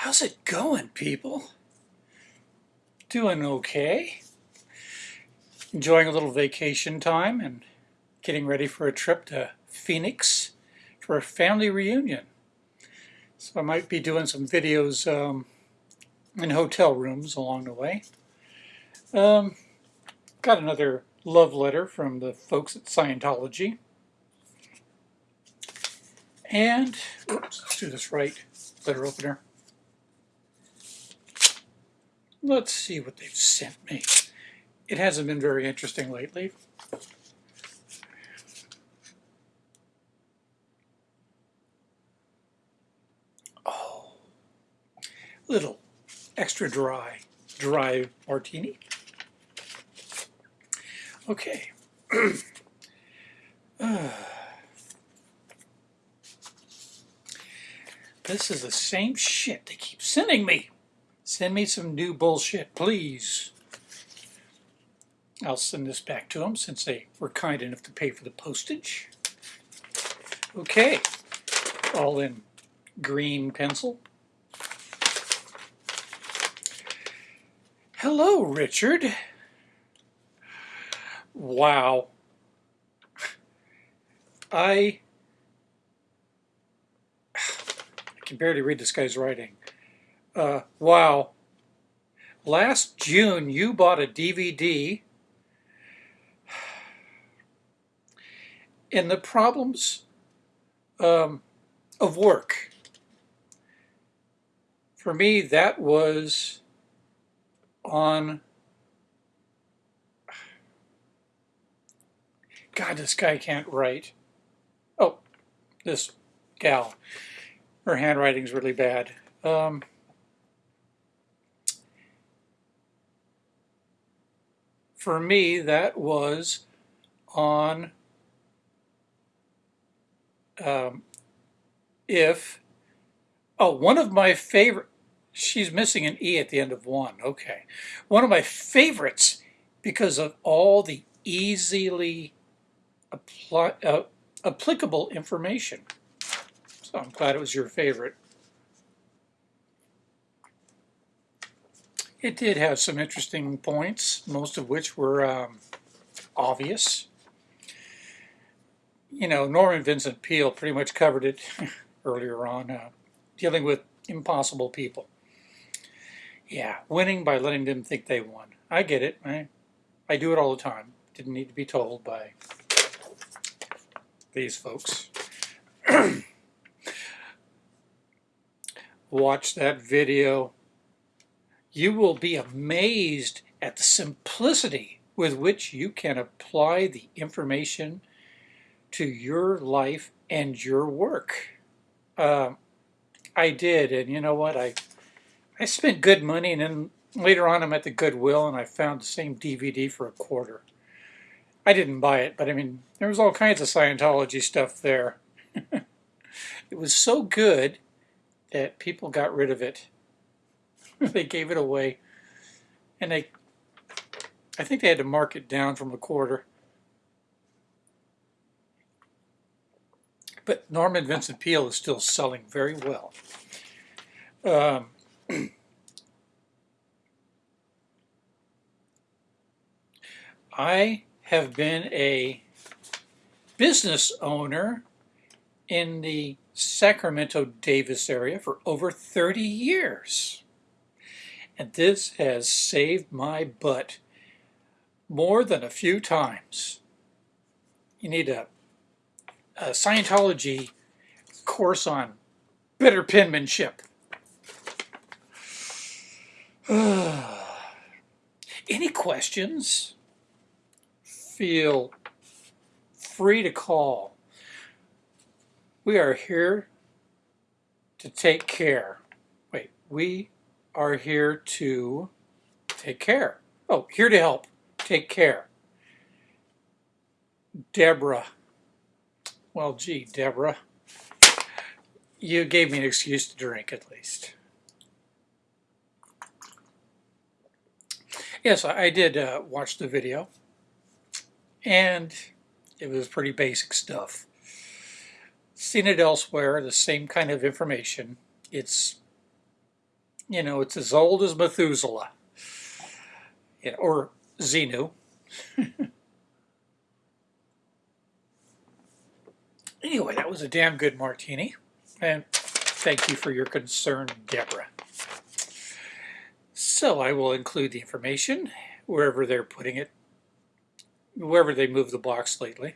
How's it going, people? Doing okay. Enjoying a little vacation time and getting ready for a trip to Phoenix for a family reunion. So I might be doing some videos um, in hotel rooms along the way. Um, got another love letter from the folks at Scientology. And, oops, let's do this right, letter opener. Let's see what they've sent me. It hasn't been very interesting lately. Oh, little extra dry, dry martini. Okay. this is the same shit they keep sending me. Send me some new bullshit, please. I'll send this back to them since they were kind enough to pay for the postage. Okay, all in green pencil. Hello, Richard. Wow. I, I can barely read this guy's writing. Uh, wow. Last June, you bought a DVD and the problems um, of work. For me, that was on God, this guy can't write. Oh, this gal. Her handwriting's really bad. Um, for me, that was on um, if, oh, one of my favorite, she's missing an E at the end of one, okay. One of my favorites because of all the easily apply, uh, applicable information. So I'm glad it was your favorite. It did have some interesting points, most of which were um, obvious. You know, Norman Vincent Peale pretty much covered it earlier on, uh, dealing with impossible people. Yeah, winning by letting them think they won. I get it. I, I do it all the time. Didn't need to be told by these folks. Watch that video you will be amazed at the simplicity with which you can apply the information to your life and your work. Uh, I did, and you know what? I I spent good money, and then later on I'm at the Goodwill, and I found the same DVD for a quarter. I didn't buy it, but I mean, there was all kinds of Scientology stuff there. it was so good that people got rid of it. they gave it away. And they, I think they had to mark it down from a quarter. But Norman Vincent Peale is still selling very well. Um, I have been a business owner in the Sacramento Davis area for over 30 years. And this has saved my butt more than a few times. You need a, a Scientology course on better penmanship. Any questions? Feel free to call. We are here to take care. Wait, we are here to take care. Oh, here to help. Take care. Deborah. Well, gee, Deborah. You gave me an excuse to drink at least. Yes, I did uh, watch the video. And it was pretty basic stuff. Seen it elsewhere, the same kind of information. It's You know, it's as old as Methuselah. Yeah, or Xenu. anyway, that was a damn good martini. And thank you for your concern, Deborah. So I will include the information wherever they're putting it, wherever they move the box lately.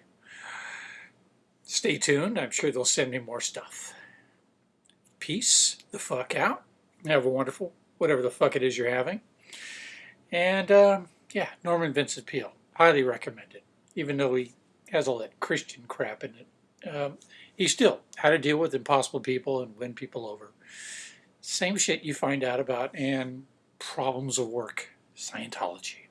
Stay tuned. I'm sure they'll send me more stuff. Peace the fuck out. Have a wonderful, whatever the fuck it is you're having. And um, yeah, Norman Vincent Peale. Highly recommended. Even though he has all that Christian crap in it. Um, he's still how to deal with impossible people and win people over. Same shit you find out about and problems of work. Scientology.